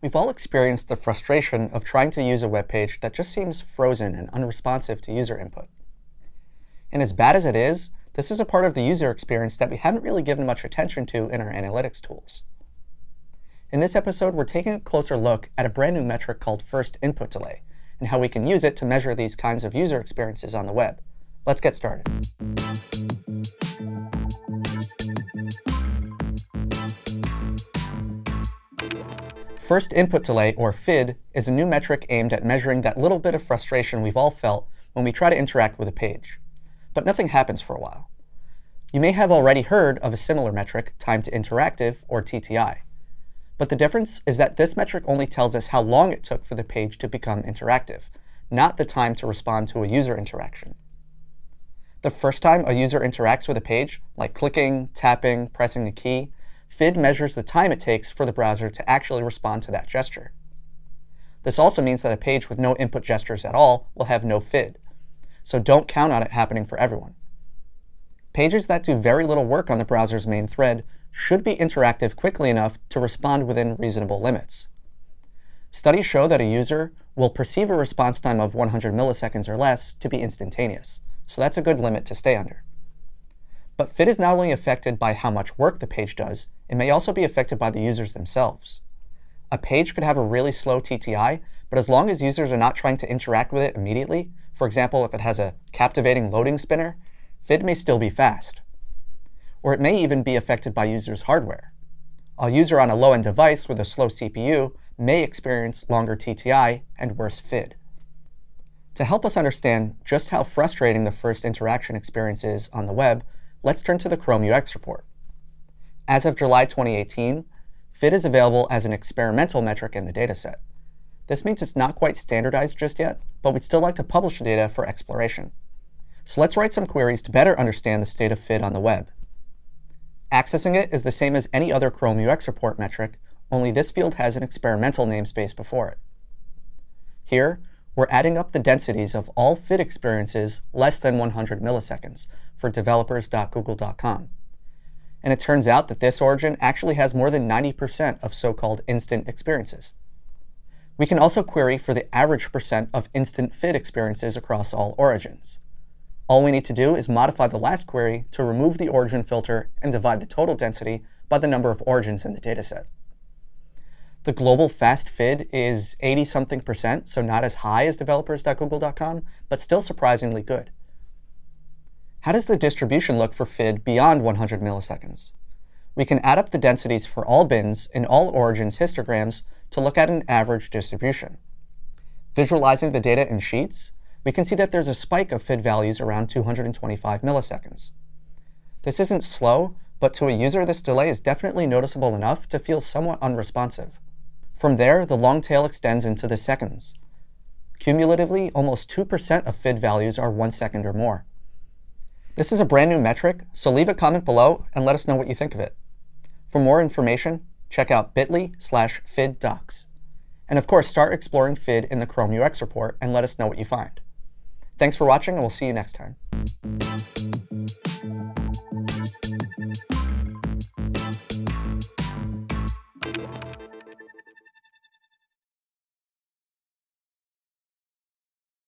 We've all experienced the frustration of trying to use a web page that just seems frozen and unresponsive to user input. And as bad as it is, this is a part of the user experience that we haven't really given much attention to in our analytics tools. In this episode, we're taking a closer look at a brand new metric called first input delay, and how we can use it to measure these kinds of user experiences on the web. Let's get started. First input delay, or FID, is a new metric aimed at measuring that little bit of frustration we've all felt when we try to interact with a page. But nothing happens for a while. You may have already heard of a similar metric, time to interactive, or TTI. But the difference is that this metric only tells us how long it took for the page to become interactive, not the time to respond to a user interaction. The first time a user interacts with a page, like clicking, tapping, pressing a key, FID measures the time it takes for the browser to actually respond to that gesture. This also means that a page with no input gestures at all will have no FID, so don't count on it happening for everyone. Pages that do very little work on the browser's main thread should be interactive quickly enough to respond within reasonable limits. Studies show that a user will perceive a response time of 100 milliseconds or less to be instantaneous, so that's a good limit to stay under. But FID is not only affected by how much work the page does, it may also be affected by the users themselves. A page could have a really slow TTI, but as long as users are not trying to interact with it immediately, for example, if it has a captivating loading spinner, FID may still be fast. Or it may even be affected by users' hardware. A user on a low-end device with a slow CPU may experience longer TTI and worse FID. To help us understand just how frustrating the first interaction experience is on the web, let's turn to the Chrome UX report. As of July 2018, FID is available as an experimental metric in the dataset. This means it's not quite standardized just yet, but we'd still like to publish the data for exploration. So let's write some queries to better understand the state of FID on the web. Accessing it is the same as any other Chrome UX report metric, only this field has an experimental namespace before it. Here, we're adding up the densities of all FID experiences less than 100 milliseconds for developers.google.com. And it turns out that this origin actually has more than 90% of so-called instant experiences. We can also query for the average percent of instant FID experiences across all origins. All we need to do is modify the last query to remove the origin filter and divide the total density by the number of origins in the dataset. The global fast FID is 80-something percent, so not as high as developers.google.com, but still surprisingly good. How does the distribution look for FID beyond 100 milliseconds? We can add up the densities for all bins in all origins histograms to look at an average distribution. Visualizing the data in sheets, we can see that there's a spike of FID values around 225 milliseconds. This isn't slow, but to a user, this delay is definitely noticeable enough to feel somewhat unresponsive. From there, the long tail extends into the seconds. Cumulatively, almost 2% of FID values are one second or more. This is a brand new metric, so leave a comment below and let us know what you think of it. For more information, check out bit.ly slash fiddocs. And of course, start exploring FID in the Chrome UX report and let us know what you find. Thanks for watching, and we'll see you next time.